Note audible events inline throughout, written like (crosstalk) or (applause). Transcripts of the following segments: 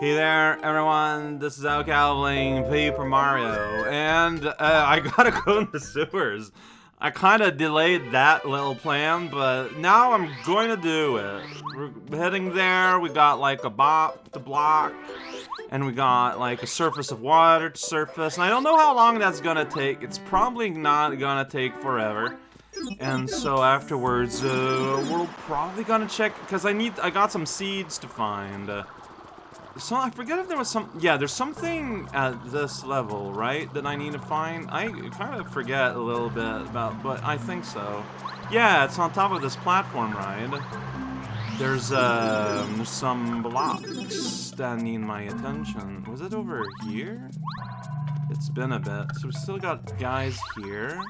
Hey there, everyone. This is Alcal playing Paper Mario, and uh, I gotta (laughs) go in the sewers. I kind of delayed that little plan, but now I'm going to do it. We're heading there. We got like a bop to block, and we got like a surface of water to surface. And I don't know how long that's gonna take. It's probably not gonna take forever. And so afterwards, uh, we're probably gonna check because I need. I got some seeds to find. Uh, so I forget if there was some. Yeah, there's something at this level, right, that I need to find. I kind of forget a little bit about, but I think so. Yeah, it's on top of this platform ride. There's um, some blocks that need my attention. Was it over here? It's been a bit. So we still got guys here.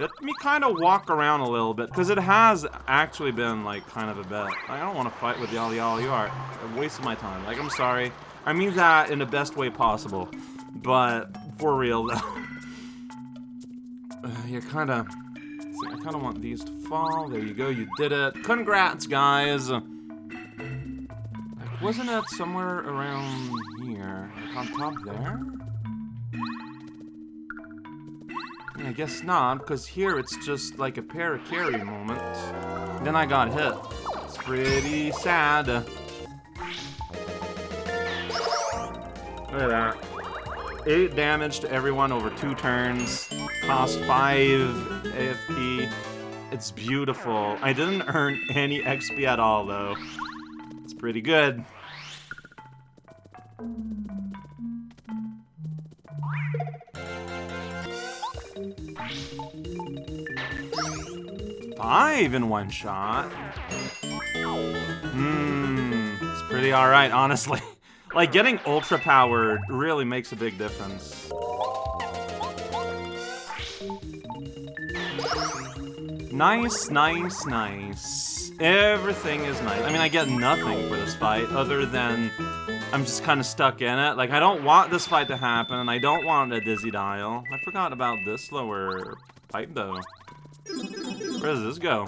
Let me kind of walk around a little bit, because it has actually been, like, kind of a bit. I don't want to fight with y'all, y'all. You are waste of my time. Like, I'm sorry. I mean that in the best way possible. But, for real, though. (laughs) uh, you kind of... I kind of want these to fall. There you go. You did it. Congrats, guys. Like, wasn't it somewhere around here? Like, on top there? I guess not, because here it's just like a Parakarry moment. Then I got hit. It's pretty sad. Look at that. 8 damage to everyone over 2 turns. Cost 5 AFP. It's beautiful. I didn't earn any XP at all, though. It's pretty good. Five in one shot? Hmm, it's pretty alright, honestly. (laughs) like, getting ultra-powered really makes a big difference. Nice, nice, nice. Everything is nice. I mean, I get nothing for this fight, other than I'm just kind of stuck in it. Like, I don't want this fight to happen, and I don't want a Dizzy Dial. I forgot about this lower pipe, though. Where does this go?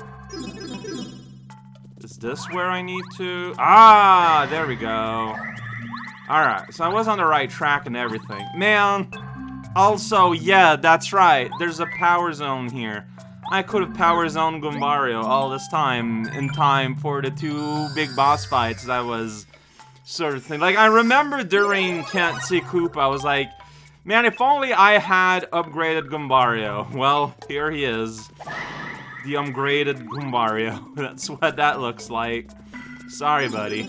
Is this where I need to? Ah, there we go. Alright, so I was on the right track and everything. Man, also, yeah, that's right. There's a power zone here. I could have power zoned Goombario all this time in time for the two big boss fights that was sort of thing. Like, I remember during Can't See Koopa, I was like, man, if only I had upgraded Goombario. (laughs) Well, here he is the upgraded Goombario. (laughs) That's what that looks like. Sorry, buddy.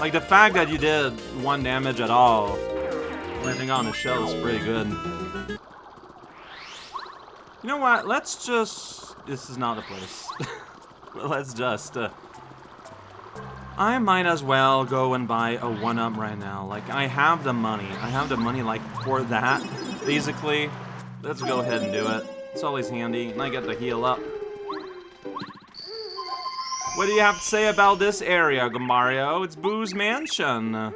Like, the fact that you did one damage at all, landing on the shell is pretty good. You know what? Let's just... This is not the place. (laughs) Let's just... Uh, I might as well go and buy a 1-up right now. Like, I have the money. I have the money, like, for that, basically. Let's go ahead and do it. It's always handy, and I get to heal up. What do you have to say about this area, Goombario? It's Boo's Mansion. I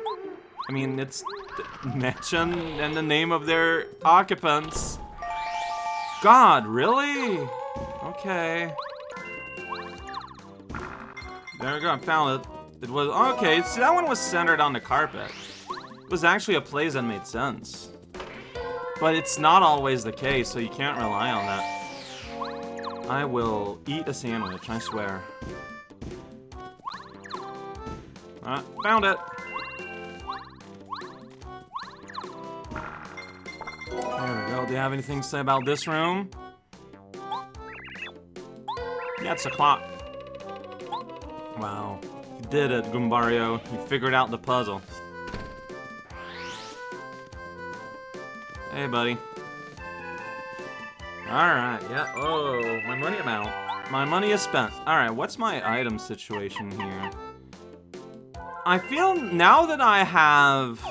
mean, it's mansion and the name of their occupants. God, really? Okay. There we go, I found it. It was, okay, see that one was centered on the carpet. It was actually a place that made sense. But it's not always the case, so you can't rely on that. I will eat a sandwich, I swear. Uh, found it! There we go. Do you have anything to say about this room? Yeah, it's a clock. Wow did it, Goombario. You figured out the puzzle. Hey, buddy. Alright, yeah. Oh, my money amount. My money is spent. Alright, what's my item situation here? I feel now that I have,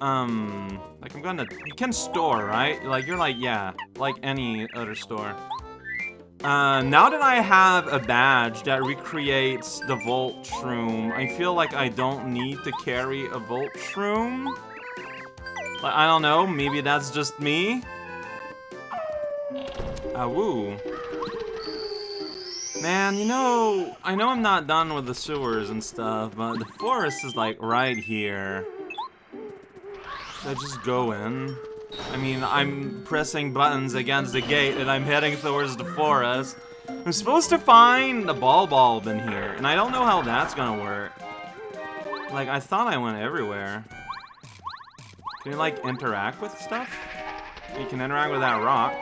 um, like I'm gonna, you can store, right? Like, you're like, yeah, like any other store. Uh, now that I have a badge that recreates the Volt Shroom, I feel like I don't need to carry a Volt Shroom. Like, I don't know, maybe that's just me? Ah, woo. Man, you know, I know I'm not done with the sewers and stuff, but the forest is like right here. Should I just go in? I mean, I'm pressing buttons against the gate and I'm heading towards the forest. I'm supposed to find the Bub-ulb in here, and I don't know how that's gonna work. Like, I thought I went everywhere. Can you, like, interact with stuff? You can interact with that rock.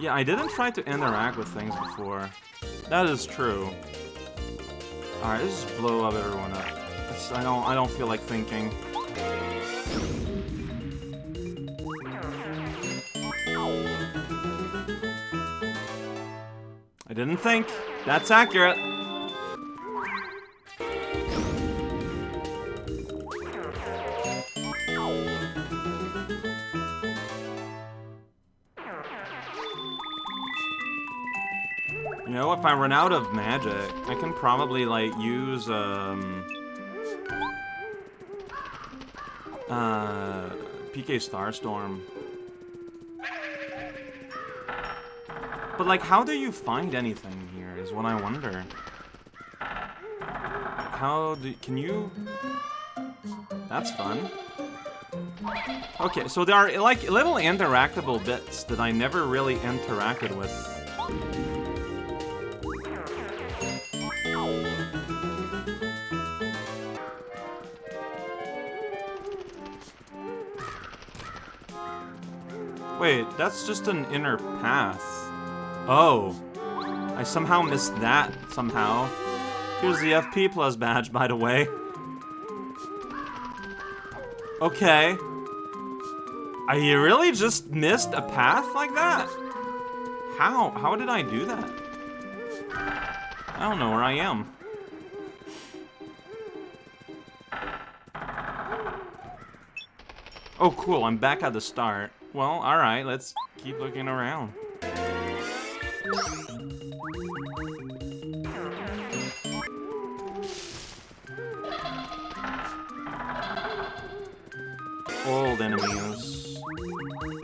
Yeah, I didn't try to interact with things before. That is true. Alright, let's just blow up everyone up. It's, I don't I don't feel like thinking. I didn't think. That's accurate. You know, if I run out of magic, I can probably, like, use, um... Uh... PK Starstorm. But, like, how do you find anything here, is what I wonder. How do... Can you... That's fun. Okay, so there are, like, little interactable bits that I never really interacted with. Wait, that's just an inner path. Oh. I somehow missed that, somehow. Here's the FP Plus badge, by the way. Okay. I really just missed a path like that? How? How did I do that? I don't know where I am. Oh, cool. I'm back at the start. Well, alright. Let's keep looking around.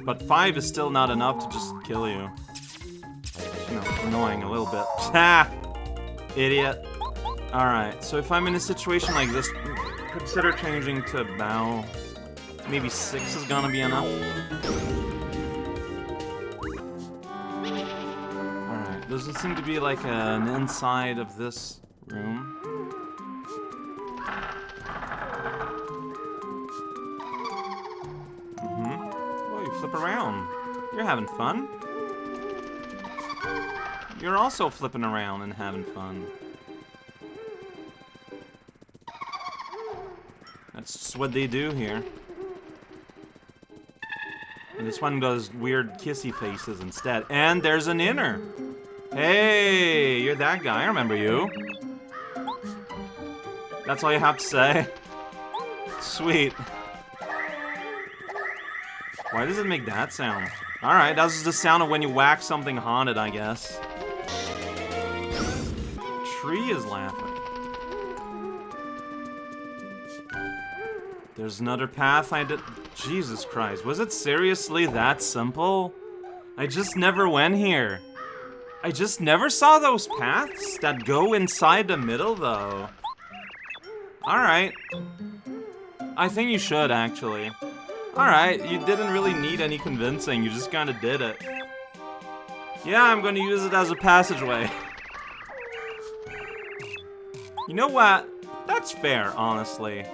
But five is still not enough to just kill you. You know, annoying a little bit. (laughs) Ha! Idiot. Alright, so if I'm in a situation like this, consider changing to bow. Maybe six is gonna be enough. Alright, doesn't seem to be like an inside of this room. You're having fun. You're also flipping around and having fun. That's what they do here. And this one does weird kissy faces instead. And there's an inner. Hey, you're that guy. I remember you. That's all you have to say. Sweet. Why does it make that sound? Alright, that's the sound of when you whack something haunted, I guess. Tree is laughing. There's another path I did- Jesus Christ, was it seriously that simple? I just never went here. I just never saw those paths that go inside the middle, though. Alright. I think you should, actually. Alright, you didn't really need any convincing, you just kinda did it. Yeah, I'm gonna use it as a passageway. (laughs) you know what? That's fair, honestly.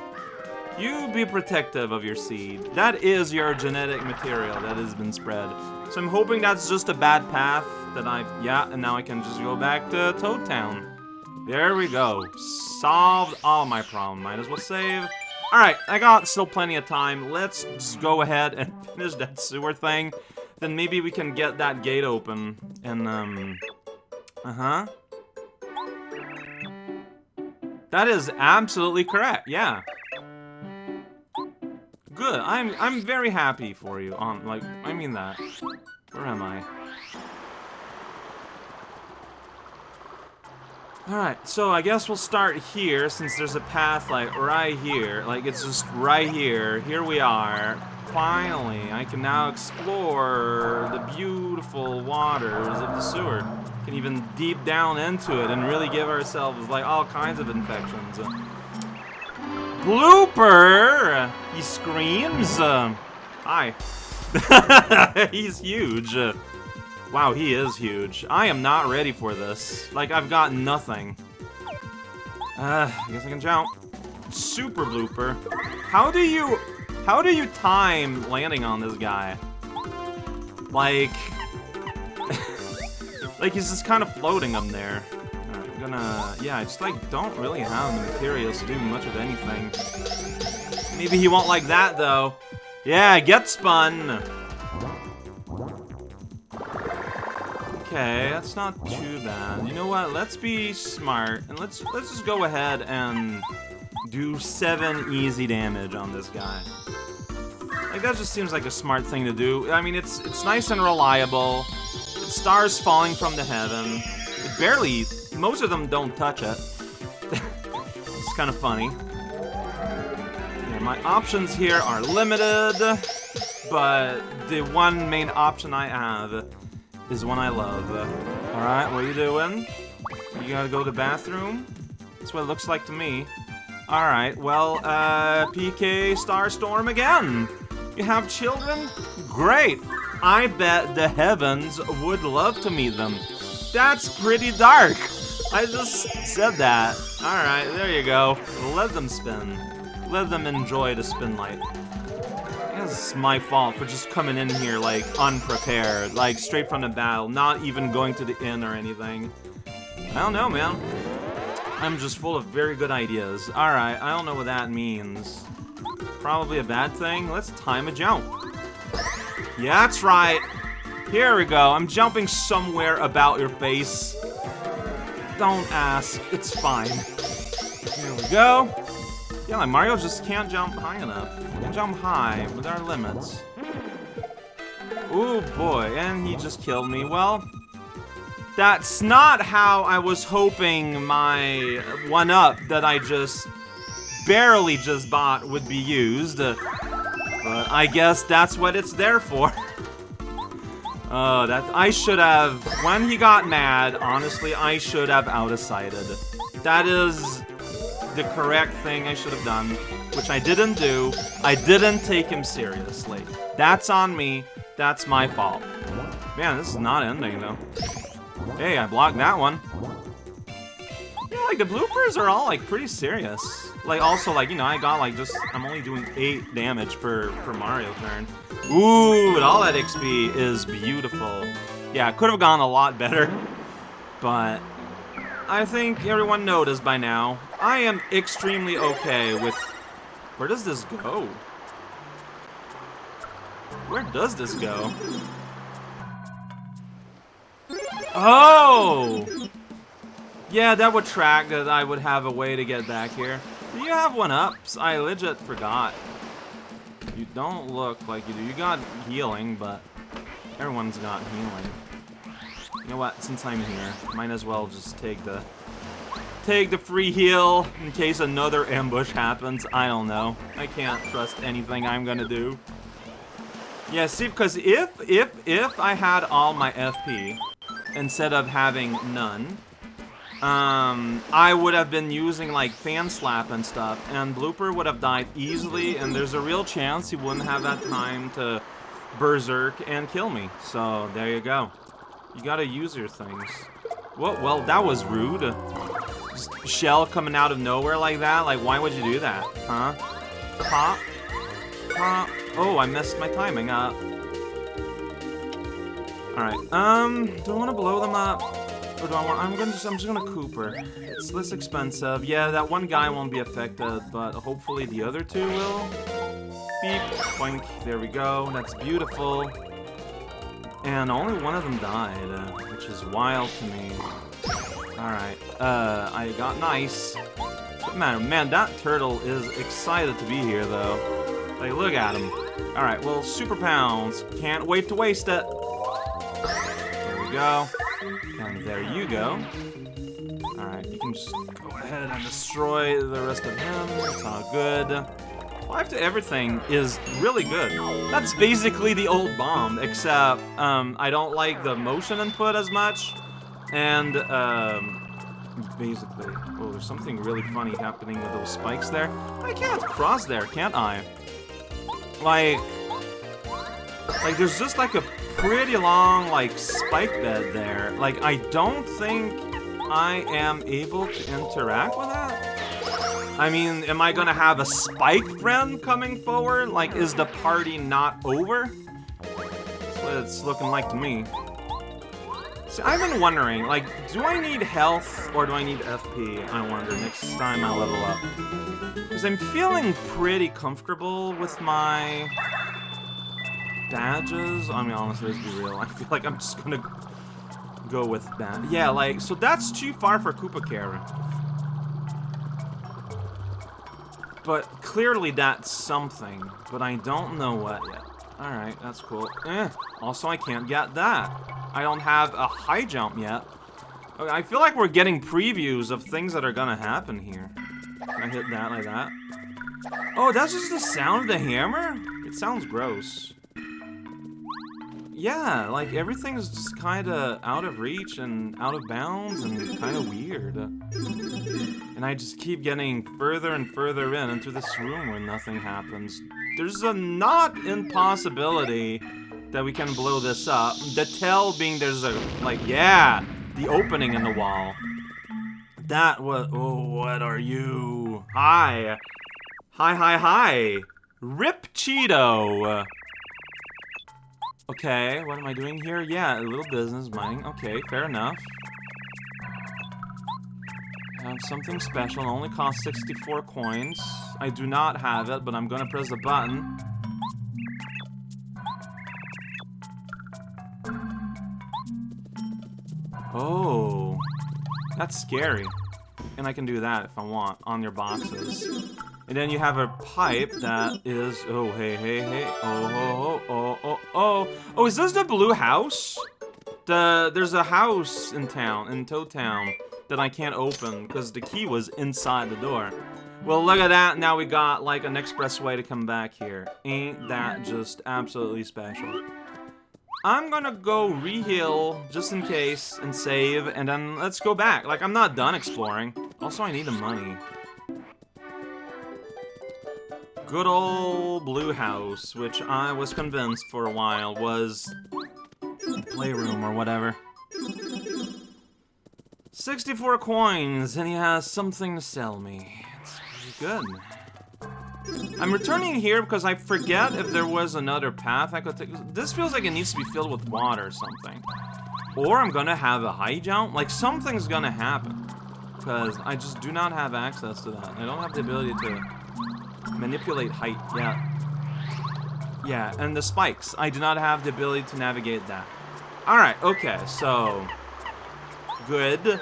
You be protective of your seed. That is your genetic material that has been spread. So I'm hoping that's just a bad path that I... Yeah, and now I can just go back to Toad Town. There we go. Solved all my problem. Might as well save. Alright, I got still plenty of time. Let's go ahead and (laughs) finish that sewer thing. Then maybe we can get that gate open. And, um... Uh-huh. That is absolutely correct, yeah. Good. I'm I'm very happy for you. Um, like I mean that. Where am I? Alright, so I guess we'll start here, since there's a path, like, right here. Like, it's just right here. Here we are. finally, I can now explore the beautiful waters of the sewer. Can even deep down into it and really give ourselves like all kinds of infections. Blooper! He screams. Uh, hi. (laughs) He's huge. Wow, he is huge. I am not ready for this. Like, I've got nothing. Uh, I guess I can jump. Super blooper. How do you... How do you time landing on this guy? Like... (laughs) like, he's just kind of floating up there. I'm gonna... Yeah, I just, like, don't really have the materials to do much of anything. Maybe he won't like that, though. Yeah, get spun! Okay, that's not too bad. You know what? Let's be smart and let's let's just go ahead and do seven easy damage on this guy. Like that just seems like a smart thing to do. I mean, it's it's nice and reliable. Stars falling from the heaven. It barely. Most of them don't touch it. (laughs) it's kind of funny. Yeah, my options here are limited, but the one main option I have is one I love. Alright, what are you doing? You gotta go to the bathroom? That's what it looks like to me. Alright, well, uh, PK Starstorm again! You have children? Great! I bet the heavens would love to meet them. That's pretty dark! I just said that. Alright, there you go. Let them spin. Let them enjoy the spin light. It's my fault for just coming in here, like, unprepared. Like, straight from the battle, not even going to the inn or anything. I don't know, man. I'm just full of very good ideas. Alright, I don't know what that means. Probably a bad thing. Let's time a jump. Yeah, that's right. Here we go. I'm jumping somewhere about your face. Don't ask. It's fine. Here we go. Yeah, like Mario just can't jump high enough. Can jump high, but there are limits. Ooh, boy, and he just killed me. Well, that's not how I was hoping my one-up that I just barely just bought would be used. Uh, but I guess that's what it's there for. Oh, (laughs) that I should have, when he got mad, honestly, I should have out-of-sighted. That is the correct thing I should have done, which I didn't do. I didn't take him seriously. That's on me. That's my fault. Man, this is not ending, though. Hey, I blocked that one. Yeah, like, the bloopers are all, like, pretty serious. Like, also, like, you know, I got, like, just... I'm only doing 8 damage per, per Mario turn. Ooh, and all that XP is beautiful. Yeah, could have gone a lot better. But I think everyone noticed by now, I am extremely okay with... Where does this go? Where does this go? Oh! Yeah, that would track that I would have a way to get back here. Do you have one-ups? I legit forgot. You don't look like you do. You got healing, but everyone's got healing. You know what? Since I'm here, might as well just take the take the free heal in case another ambush happens. I don't know. I can't trust anything I'm gonna do. Yeah, see, because if if if I had all my FP instead of having none, um, I would have been using like fan slap and stuff, and Blooper would have died easily, and there's a real chance he wouldn't have that time to berserk and kill me. So there you go. You gotta use your things. Well, well, that was rude. Shell coming out of nowhere like that? Like, why would you do that? Huh? Pop? Pop? Oh, I messed my timing up. Alright, um, do I want to blow them up? Or do I want, I'm gonna just, I'm just gonna Kooper. It's less expensive. Yeah, that one guy won't be affected, but hopefully the other two will. Beep, boink, there we go, that's beautiful. And only one of them died, uh, which is wild to me. Alright, uh, I got nice. Man, man, that turtle is excited to be here, though. Like, look at him. Alright, well, Super Pounds. Can't wait to waste it. There we go. And there you go. Alright, you can just go ahead and destroy the rest of him. It's all good. 5 to everything is really good. That's basically the old bomb, except um, I don't like the motion input as much. And um, basically, oh, there's something really funny happening with those spikes there. I can't cross there, can't I? Like, like there's just like a pretty long like spike bed there. Like I don't think I am able to interact with that. I mean, am I gonna have a spike friend coming forward? Like, is the party not over? That's what it's looking like to me. See, I've been wondering, like, do I need health or do I need FP? I wonder next time I level up. Because I'm feeling pretty comfortable with my badges. I mean, honestly, let's be real. (laughs) I feel like I'm just gonna go with that. Yeah, like, so that's too far for Koopa. But clearly that's something, but I don't know what yet. Alright, that's cool. Eh, also I can't get that. I don't have a high jump yet. Okay, I feel like we're getting previews of things that are gonna happen here. I hit that like that? Oh, that's just the sound of the hammer? It sounds gross. Yeah, like everything's just kind of out of reach and out of bounds and kind of weird. And I just keep getting further and further in into this room where nothing happens. There's a not impossibility that we can blow this up. The tell being there's a, like, yeah, the opening in the wall. That was, oh, what are you? Hi. Hi, hi, hi. Rip Cheato. Okay, what am I doing here? Yeah, a little business mining. Okay, fair enough. Have something special. It only costs 64 coins. I do not have it, but I'm gonna press the button. Oh, that's scary. And I can do that if I want on your boxes. And then you have a pipe that is... Oh, hey, hey, hey. Oh, oh, oh, oh, oh. Oh, is this the blue house? The There's a house in town, in Toad Town, that I can't open because the key was inside the door. Well, look at that. Now we got, like, an expressway to come back here. Ain't that just absolutely special? I'm gonna go re-heal just in case and save, and then let's go back. Like, I'm not done exploring. Also, I need the money. Good old Blue House, which I was convinced for a while was playroom or whatever. 64 coins, and he has something to sell me. It's pretty good. I'm returning here because I forget if there was another path I could take. This feels like it needs to be filled with water or something. Or I'm gonna have a high jump. Like, something's gonna happen. Because I just do not have access to that. I don't have the ability to Manipulate height, yeah. Yeah, and the spikes. I do not have the ability to navigate that. Alright, okay, so... Good.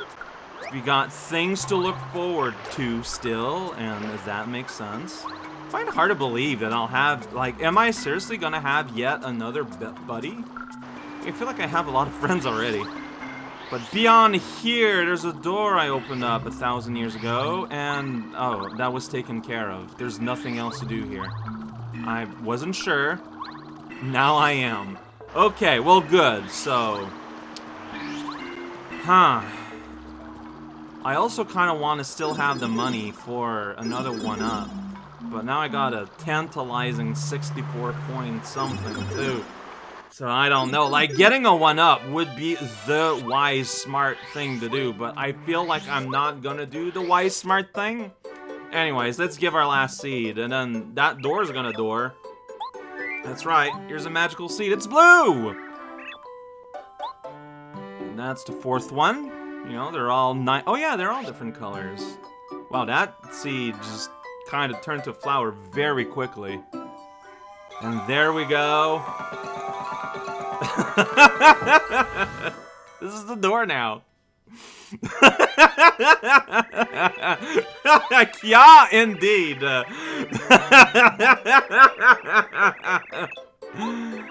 We got things to look forward to still, and if that makes sense. I find it hard to believe that I'll have, like, am I seriously gonna have yet another buddy? I feel like I have a lot of (laughs) friends already. But beyond here, there's a door I opened up a thousand years ago, and oh, that was taken care of. There's nothing else to do here. I wasn't sure. Now I am. Okay, well good, so... Huh. I also kind of want to still have the money for another one-up. But now I got a tantalizing 64 point something, too. So I don't know. Like, getting a 1-up would be the wise, smart thing to do, but I feel like I'm not gonna do the wise, smart thing. Anyways, let's give our last seed, and then that door's gonna door. That's right, here's a magical seed. It's blue! That's the fourth one. You know, they're all nine. Oh yeah, they're all different colors. Wow, that seed just kind of turned to flower very quickly. And there we go. (laughs) this is the door now. (laughs) yeah, indeed.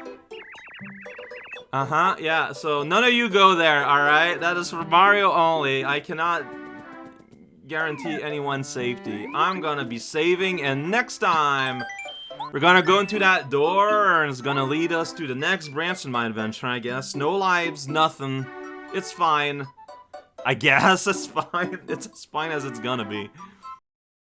(laughs) uh-huh, yeah, so none of you go there, alright? That is for Mario only. I cannot guarantee anyone's safety. I'm gonna be saving, and next time... We're gonna go into that door, and it's gonna lead us to the next branch in my adventure, I guess. No lives, nothing. It's fine. I guess (laughs) it's fine. It's as fine as it's gonna be.